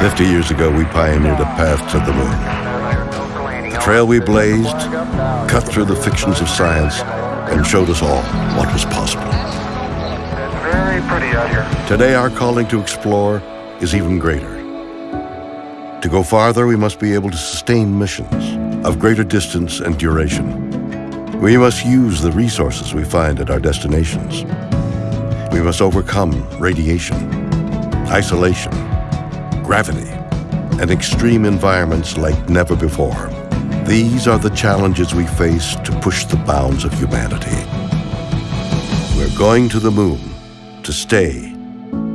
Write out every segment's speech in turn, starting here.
Fifty years ago, we pioneered a path to the moon. The trail we blazed cut through the fictions of science and showed us all what was possible. Very pretty out here. Today, our calling to explore is even greater. To go farther, we must be able to sustain missions of greater distance and duration. We must use the resources we find at our destinations. We must overcome radiation, isolation, gravity, and extreme environments like never before. These are the challenges we face to push the bounds of humanity. We're going to the moon to stay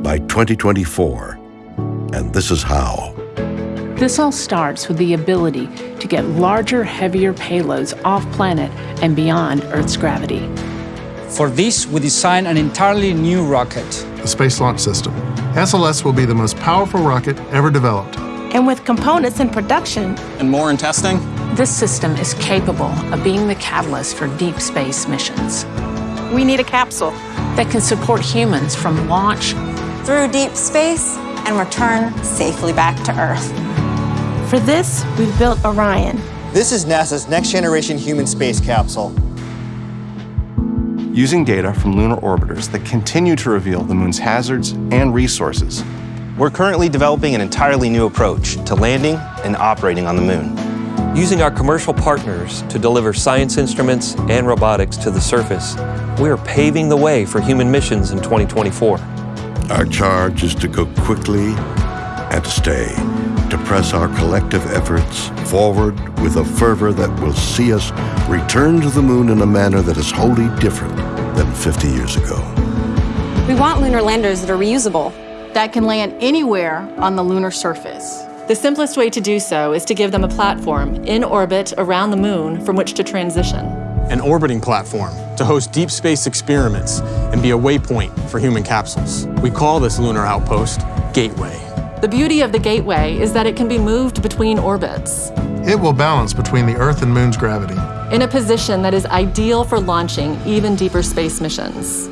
by 2024, and this is how. This all starts with the ability to get larger, heavier payloads off planet and beyond Earth's gravity. For this, we designed an entirely new rocket. The Space Launch System. SLS will be the most powerful rocket ever developed. And with components in production and more in testing, this system is capable of being the catalyst for deep space missions. We need a capsule that can support humans from launch through deep space and return safely back to Earth. For this, we've built Orion. This is NASA's next generation human space capsule. Using data from lunar orbiters that continue to reveal the moon's hazards and resources, we're currently developing an entirely new approach to landing and operating on the moon. Using our commercial partners to deliver science instruments and robotics to the surface, we are paving the way for human missions in 2024. Our charge is to go quickly and to stay, to press our collective efforts forward with a fervor that will see us return to the moon in a manner that is wholly different than 50 years ago. We want lunar landers that are reusable. That can land anywhere on the lunar surface. The simplest way to do so is to give them a platform in orbit around the moon from which to transition. An orbiting platform to host deep space experiments and be a waypoint for human capsules. We call this lunar outpost Gateway. The beauty of the Gateway is that it can be moved between orbits. It will balance between the Earth and Moon's gravity. In a position that is ideal for launching even deeper space missions.